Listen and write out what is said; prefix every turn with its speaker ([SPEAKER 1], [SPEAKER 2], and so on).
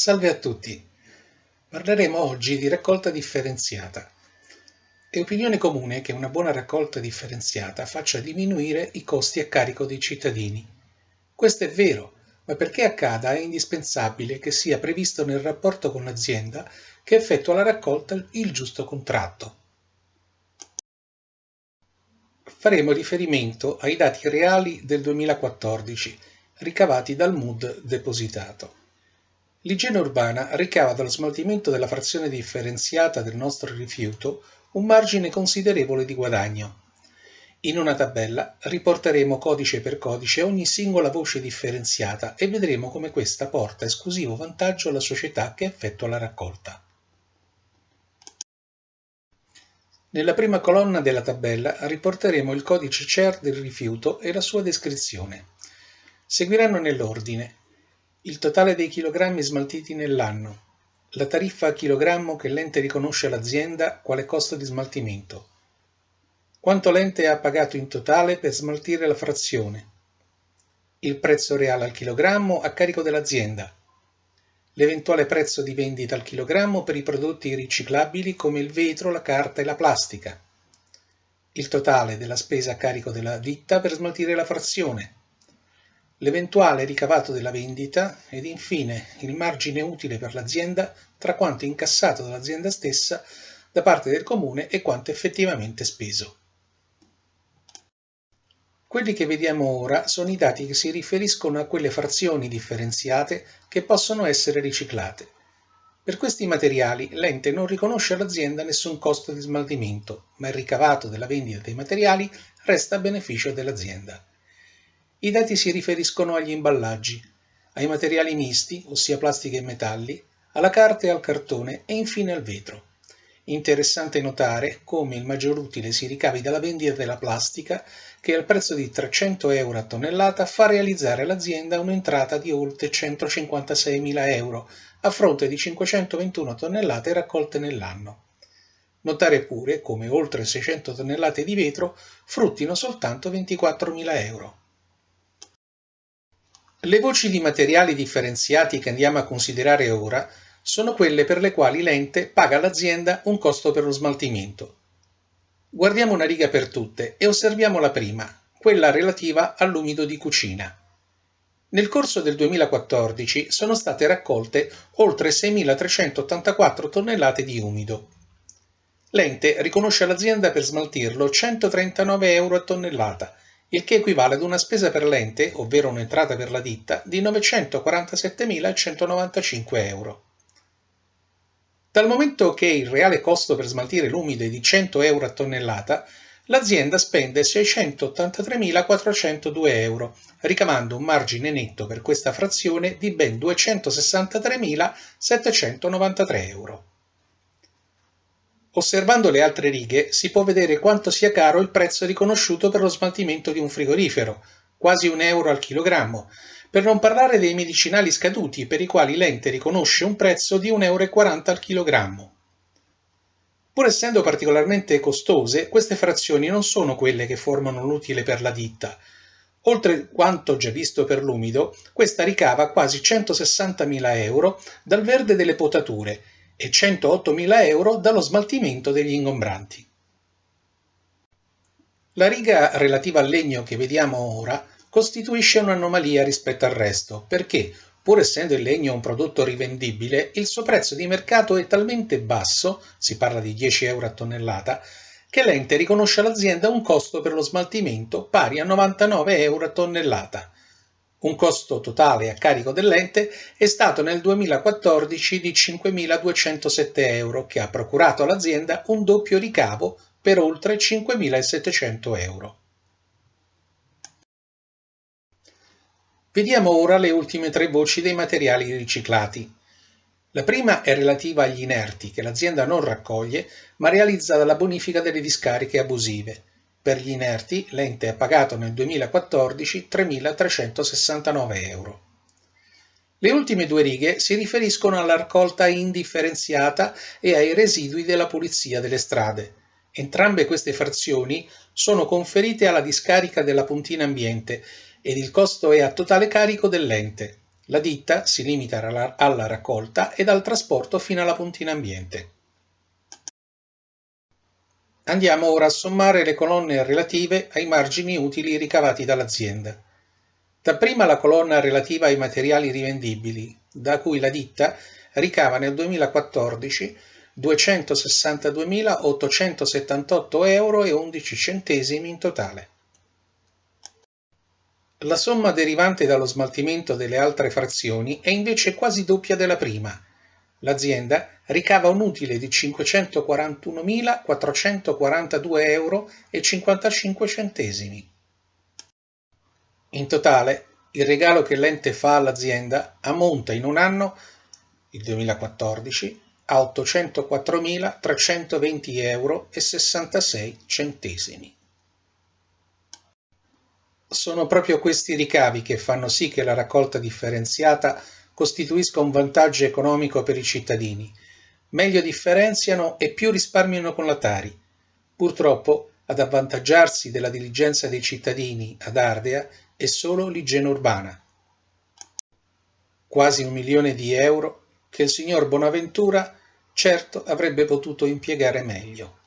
[SPEAKER 1] Salve a tutti! Parleremo oggi di raccolta differenziata. È opinione comune che una buona raccolta differenziata faccia diminuire i costi a carico dei cittadini. Questo è vero, ma perché accada è indispensabile che sia previsto nel rapporto con l'azienda che effettua la raccolta il giusto contratto. Faremo riferimento ai dati reali del 2014 ricavati dal MUD depositato. L'igiene urbana ricava dallo smaltimento della frazione differenziata del nostro rifiuto un margine considerevole di guadagno. In una tabella riporteremo codice per codice ogni singola voce differenziata e vedremo come questa porta esclusivo vantaggio alla società che effettua la raccolta. Nella prima colonna della tabella riporteremo il codice CER del rifiuto e la sua descrizione. Seguiranno nell'ordine il totale dei chilogrammi smaltiti nell'anno, la tariffa a chilogrammo che l'ente riconosce all'azienda quale costo di smaltimento, quanto l'ente ha pagato in totale per smaltire la frazione, il prezzo reale al chilogrammo a carico dell'azienda, l'eventuale prezzo di vendita al chilogrammo per i prodotti riciclabili come il vetro, la carta e la plastica, il totale della spesa a carico della ditta per smaltire la frazione, l'eventuale ricavato della vendita ed infine il margine utile per l'azienda tra quanto incassato dall'azienda stessa da parte del comune e quanto effettivamente speso. Quelli che vediamo ora sono i dati che si riferiscono a quelle frazioni differenziate che possono essere riciclate. Per questi materiali l'ente non riconosce all'azienda nessun costo di smaltimento, ma il ricavato della vendita dei materiali resta a beneficio dell'azienda. I dati si riferiscono agli imballaggi, ai materiali misti, ossia plastica e metalli, alla carta e al cartone e infine al vetro. Interessante notare come il maggior utile si ricavi dalla vendita della plastica che al prezzo di 300 euro a tonnellata fa realizzare all'azienda un'entrata di oltre 156.000 euro a fronte di 521 tonnellate raccolte nell'anno. Notare pure come oltre 600 tonnellate di vetro fruttino soltanto 24.000 euro. Le voci di materiali differenziati che andiamo a considerare ora sono quelle per le quali l'ente paga all'azienda un costo per lo smaltimento. Guardiamo una riga per tutte e osserviamo la prima, quella relativa all'umido di cucina. Nel corso del 2014 sono state raccolte oltre 6.384 tonnellate di umido. L'ente riconosce all'azienda per smaltirlo 139 euro a tonnellata, il che equivale ad una spesa per l'ente, ovvero un'entrata per la ditta, di 947.195 euro. Dal momento che il reale costo per smaltire l'umido è di 100 euro a tonnellata, l'azienda spende 683.402 euro, ricavando un margine netto per questa frazione di ben 263.793 euro. Osservando le altre righe si può vedere quanto sia caro il prezzo riconosciuto per lo smaltimento di un frigorifero, quasi un euro al chilogrammo, per non parlare dei medicinali scaduti per i quali l'ente riconosce un prezzo di 1,40 euro al chilogrammo. Pur essendo particolarmente costose, queste frazioni non sono quelle che formano l'utile per la ditta. Oltre quanto già visto per l'umido, questa ricava quasi 160.000 euro dal verde delle potature e 108.000 euro dallo smaltimento degli ingombranti. La riga relativa al legno che vediamo ora costituisce un'anomalia rispetto al resto, perché, pur essendo il legno un prodotto rivendibile, il suo prezzo di mercato è talmente basso, si parla di 10 euro a tonnellata, che l'ente riconosce all'azienda un costo per lo smaltimento pari a 99 euro a tonnellata. Un costo totale a carico dell'ente è stato nel 2014 di 5.207 euro, che ha procurato all'azienda un doppio ricavo per oltre 5.700 euro. Vediamo ora le ultime tre voci dei materiali riciclati. La prima è relativa agli inerti che l'azienda non raccoglie ma realizza dalla bonifica delle discariche abusive. Per gli inerti l'ente ha pagato nel 2014 3.369 euro. Le ultime due righe si riferiscono alla raccolta indifferenziata e ai residui della pulizia delle strade. Entrambe queste frazioni sono conferite alla discarica della puntina ambiente ed il costo è a totale carico dell'ente. La ditta si limita alla raccolta ed al trasporto fino alla puntina ambiente. Andiamo ora a sommare le colonne relative ai margini utili ricavati dall'azienda. Dapprima la colonna relativa ai materiali rivendibili, da cui la ditta ricava nel 2014 262.878 euro e 11 centesimi in totale. La somma derivante dallo smaltimento delle altre frazioni è invece quasi doppia della prima. L'azienda ricava un utile di 541.442 euro 55 centesimi. In totale, il regalo che l'ente fa all'azienda ammonta in un anno, il 2014, a 804.320 euro 66 centesimi. Sono proprio questi ricavi che fanno sì che la raccolta differenziata costituisca un vantaggio economico per i cittadini. Meglio differenziano e più risparmiano con la Tari. Purtroppo, ad avvantaggiarsi della diligenza dei cittadini ad Ardea è solo l'igiene urbana. Quasi un milione di euro che il signor Bonaventura certo avrebbe potuto impiegare meglio.